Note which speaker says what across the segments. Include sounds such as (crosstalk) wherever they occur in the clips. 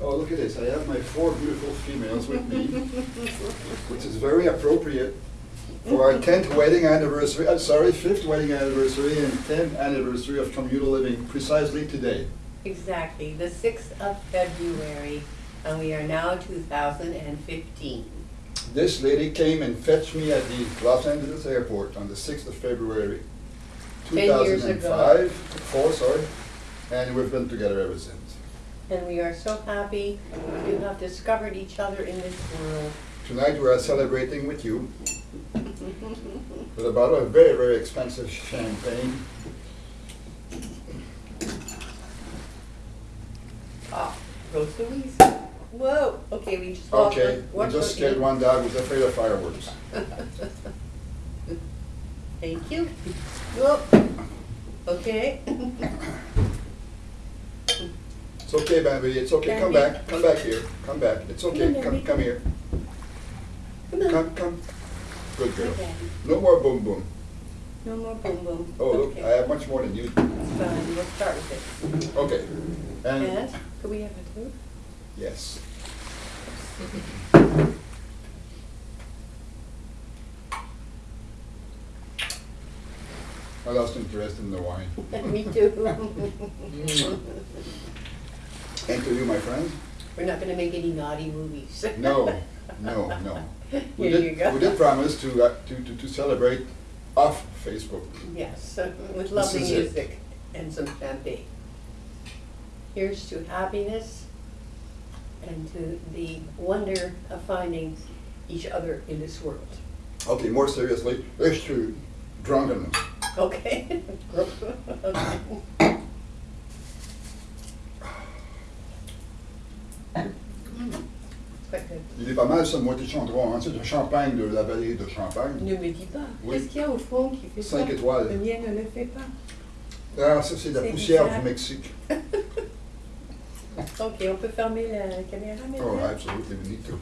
Speaker 1: Oh, look at this, I have my four beautiful females with me, which is very appropriate for our tenth wedding anniversary, I'm sorry, fifth wedding anniversary and tenth anniversary of communal living precisely today.
Speaker 2: Exactly, the sixth of February, and we are now two thousand and fifteen.
Speaker 1: This lady came and fetched me at the Los Angeles airport on the sixth of February, 2005,
Speaker 2: 10 years ago.
Speaker 1: four, sorry, and we've been together ever since.
Speaker 2: And we are so happy to have discovered each other in this world.
Speaker 1: Tonight we are celebrating with you with a bottle of very, very expensive champagne.
Speaker 2: Ah, Rose Louise. Whoa, okay, we just
Speaker 1: Okay, we just
Speaker 2: foot
Speaker 1: scared one dog who's afraid of fireworks. (laughs)
Speaker 2: Thank you. (laughs) Whoop. Okay. (laughs)
Speaker 1: It's okay, Bambi, it's okay, come back, come back here, come back, it's okay, come,
Speaker 2: Bambi.
Speaker 1: come here,
Speaker 2: Come
Speaker 1: come, come. Good girl.
Speaker 2: Good.
Speaker 1: No more boom boom.
Speaker 2: No more boom boom.
Speaker 1: Oh, look,
Speaker 2: Okay.
Speaker 1: I have much more than you.
Speaker 2: It's fine, we'll start with it.
Speaker 1: Okay,
Speaker 2: And,
Speaker 1: and,
Speaker 2: could we have a two?
Speaker 1: yes. I lost interest in the wine. (laughs)
Speaker 2: Me too. (laughs) (laughs)
Speaker 1: And to you, my friend?
Speaker 2: We're not gonna make any naughty movies. (laughs)
Speaker 1: No, no, no. (laughs) We
Speaker 2: Here
Speaker 1: did,
Speaker 2: you go.
Speaker 1: we did promise to, uh, to, to, to celebrate off Facebook.
Speaker 2: Yes, (laughs) with lovely
Speaker 1: is it.
Speaker 2: music and some champagne. Here's to happiness and to the wonder of finding each other in this world.
Speaker 1: Okay, more seriously, here's to drunkenness.
Speaker 2: Okay? Okay.
Speaker 1: Il est pas mal ce moitié de Chandron, hein, c'est un champagne de la vallée de Champagne.
Speaker 2: Ne me dis pas,
Speaker 1: Oui.
Speaker 2: qu'est-ce qu'il y a au fond qui fait ça?
Speaker 1: Cinq étoiles.
Speaker 2: Le mien ne le fait pas.
Speaker 1: Ah, ça c'est la
Speaker 2: C'est
Speaker 1: poussière
Speaker 2: bizarre.
Speaker 1: du Mexique. (laughs)
Speaker 2: Ok, on peut fermer la caméra
Speaker 1: Oh,
Speaker 2: maintenant
Speaker 1: need to.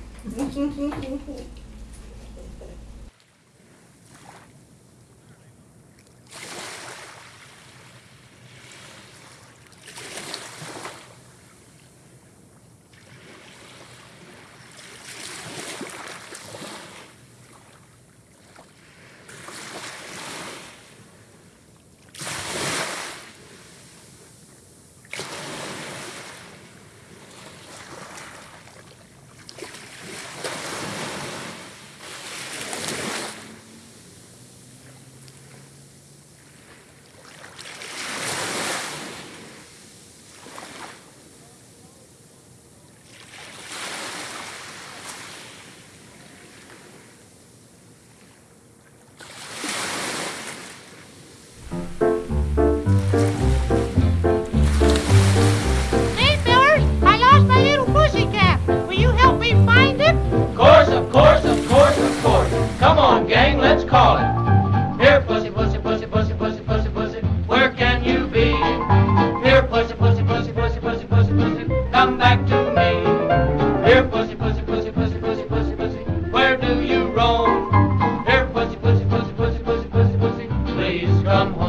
Speaker 1: come home.